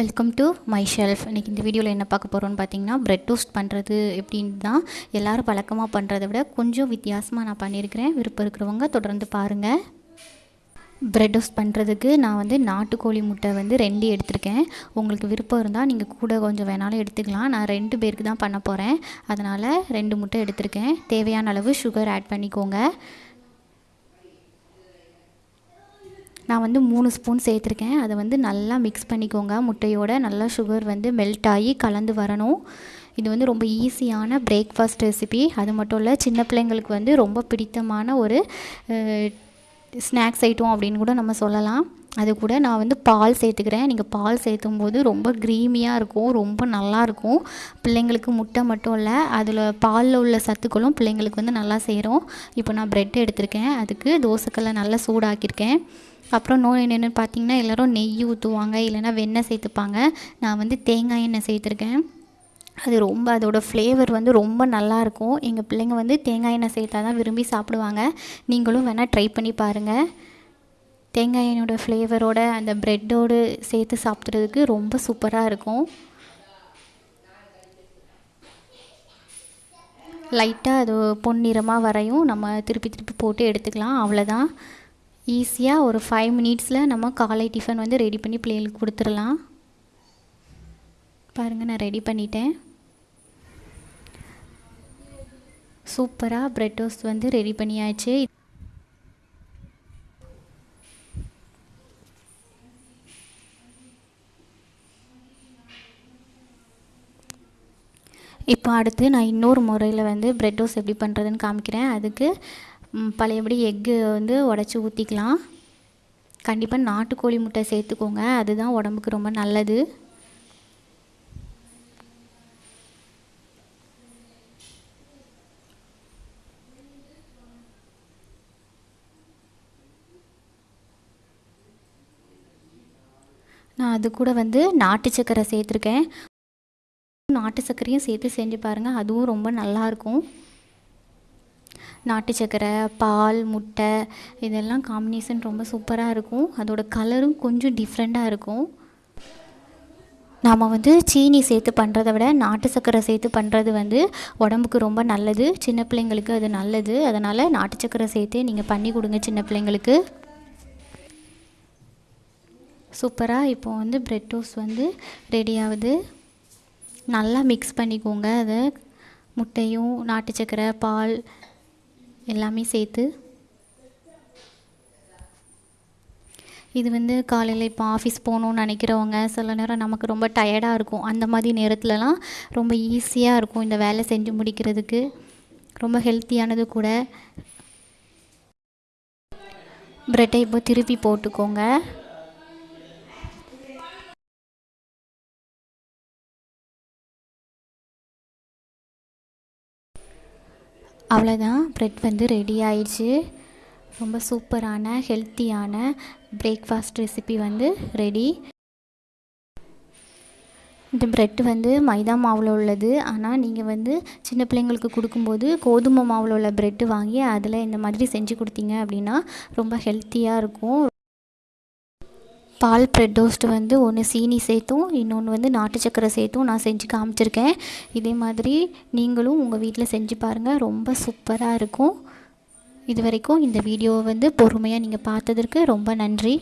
Welcome to my shelf இன்றைக்கி இந்த வீடியோவில் என்ன பார்க்க போகிறோன்னு பார்த்தீங்கன்னா ப்ரெட் டோஸ்ட் பண்ணுறது எப்படின்னு தான் எல்லோரும் பழக்கமாக பண்ணுறதை விட கொஞ்சம் வித்தியாசமாக நான் பண்ணியிருக்கிறேன். விருப்பம் இருக்கிறவங்க தொடர்ந்து பாருங்கள் ப்ரெட் டோஸ்ட் பண்ணுறதுக்கு நான் வந்து நாட்டுக்கோழி முட்டை வந்து ரெண்டு எடுத்திருக்கேன். உங்களுக்கு விருப்பம் இருந்தால் நீங்கள் கூட கொஞ்சம் வேணாலும் எடுத்துக்கலாம். நான் ரெண்டு பேருக்கு தான் பண்ண போகிறேன் அதனால் ரெண்டு முட்டை எடுத்திருக்கேன். தேவையான அளவு சுகர் ஆட் பண்ணிக்கோங்க. நான் வந்து மூணு ஸ்பூன் சேர்த்துருக்கேன். அதை வந்து நல்லா மிக்ஸ் பண்ணிக்கோங்க. முட்டையோட நல்லா சுகர் வந்து மெல்ட் ஆகி கலந்து வரணும். இது வந்து ரொம்ப ஈஸியான பிரேக்ஃபாஸ்ட் ரெசிபி அது மட்டும் இல்லை சின்ன பிள்ளைங்களுக்கு வந்து ரொம்ப பிடித்தமான ஒரு ஸ்நாக்ஸ் ஐட்டம் அப்படின்னு கூட நம்ம சொல்லலாம். அது கூட நான் வந்து பால் சேர்த்துக்கிறேன். நீங்கள் பால் சேர்த்தும் போது ரொம்ப க்ரீமியாக இருக்கும் ரொம்ப நல்லாயிருக்கும் பிள்ளைங்களுக்கு முட்டை மட்டும் இல்லை அதில் பாலில் உள்ள சத்துக்களும் பிள்ளைங்களுக்கு வந்து நல்லா சேரும். இப்போ நான் ப்ரெட் எடுத்திருக்கேன். அதுக்கு தோசைக்கல்லை நல்லா சூடாக்கியிருக்கேன். அப்புறம் நோய் என்னென்னு பார்த்தீங்கன்னா எல்லோரும் நெய் ஊற்றுவாங்க இல்லைன்னா வெண்ணெய் சேர்த்துப்பாங்க. நான் வந்து தேங்காய் எண்ணெய் சேர்த்துருக்கேன். அது ரொம்ப அதோடய ஃப்ளேவர் வந்து ரொம்ப நல்லாயிருக்கும் எங்கள் பிள்ளைங்க வந்து தேங்காய் எண்ணெய் சேர்த்தா தான் விரும்பி சாப்பிடுவாங்க. நீங்களும் வேணால் ட்ரை பண்ணி பாருங்கள் தேங்காய் எண்ணெயோட ஃப்ளேவரோட அந்த ப்ரெட்டோடு சேர்த்து சாப்பிட்றதுக்கு ரொம்ப சூப்பராக இருக்கும். லைட்டாக அது பொன்னிறமாக வரையும் நம்ம திருப்பி திருப்பி போட்டு எடுத்துக்கலாம். அவ்வளோதான் ஈஸியாக ஒரு ஃபைவ் மினிட்ஸில் நம்ம காலை டிஃபன் வந்து ரெடி பண்ணி பிள்ளைகளுக்கு கொடுத்துடலாம். பாருங்கள் நான் ரெடி பண்ணிட்டேன். சூப்பராக ப்ரெட் டோஸ்ட் வந்து ரெடி பண்ணியாச்சு. இப்போ அடுத்து நான் இன்னொரு முறையில் வந்து ப்ரெட் டோஸ் எப்படி பண்ணுறதுன்னு காமிக்கிறேன். அதுக்கு பழையபடி எக்கு வந்து உடச்சி ஊற்றிக்கலாம் கண்டிப்பாக நாட்டுக்கோழி முட்டை சேர்த்துக்கோங்க. அதுதான் உடம்புக்கு ரொம்ப நல்லது. நான் அது கூட வந்து நாட்டு சக்கரை சேர்த்துருக்கேன். நாட்டு சர்க்கரையும் சேர்த்து செஞ்சு பாருங்கள் அதுவும் ரொம்ப நல்லாயிருக்கும். நாட்டு சக்கரை பால் முட்டை இதெல்லாம் காம்பினேஷன் ரொம்ப சூப்பராக இருக்கும். அதோட கலரும் கொஞ்சம் டிஃப்ரெண்ட்டாக இருக்கும். நாம் வந்து சீனி சேர்த்து பண்ணுறத விட நாட்டு சக்கரை சேர்த்து பண்ணுறது வந்து உடம்புக்கு ரொம்ப நல்லது. சின்ன பிள்ளைங்களுக்கு அது நல்லது. அதனால் நாட்டு சக்கரை சேர்த்து நீங்கள் பண்ணி கொடுங்க சின்ன பிள்ளைங்களுக்கு. சூப்பராக இப்போ வந்து ப்ரெட் டோஸ்ட் வந்து ரெடி ஆகுது. நல்லா மிக்ஸ் பண்ணிக்கோங்க அதை. முட்டையும் நாட்டு சக்கரை பால் எல்லாமே சேர்த்து. இது வந்து காலையில் இப்போ ஆஃபீஸ் போகணுன்னு நினைக்கிறவங்க சில நேரம் நமக்கு ரொம்ப டயர்டாக இருக்கும். அந்த மாதிரி நேரத்துலலாம் ரொம்ப ஈஸியாக இருக்கும் இந்த வேலை செஞ்சு முடிக்கிறதுக்கு. ரொம்ப ஹெல்த்தியானது கூட. ப்ரெட்டை இப்போ திருப்பி போட்டுக்கோங்க. அவ்வளோதான் ப்ரெட் வந்து ரெடி ஆயிடுச்சு. ரொம்ப சூப்பரான ஹெல்த்தியான பிரேக்ஃபாஸ்ட் ரெசிபி வந்து ரெடி இந்த ப்ரெட் வந்து மைதா மாவில் உள்ளது. ஆனால் நீங்கள் வந்து சின்ன பிள்ளைங்களுக்கு கொடுக்கும்போது கோதுமை மாவில் உள்ள ப்ரெட்டு வாங்கி அதில் இந்த மாதிரி செஞ்சு கொடுத்தீங்க அப்படின்னா ரொம்ப ஹெல்த்தியாக இருக்கும். பால் ப்ரெட் ரோஸ்ட் வந்து ஒன்று சீனி சேர்த்தும் இன்னொன்று வந்து நாட்டு சக்கரை சேர்த்தும் நான் செஞ்சு காமிச்சிருக்கேன். இதே மாதிரி நீங்களும் உங்கள் வீட்டில் செஞ்சு பாருங்கள் ரொம்ப சூப்பராக இருக்கும். இது வரைக்கும் இந்த வீடியோவை வந்து பொறுமையாக நீங்கள் பார்த்ததற்கு ரொம்ப நன்றி.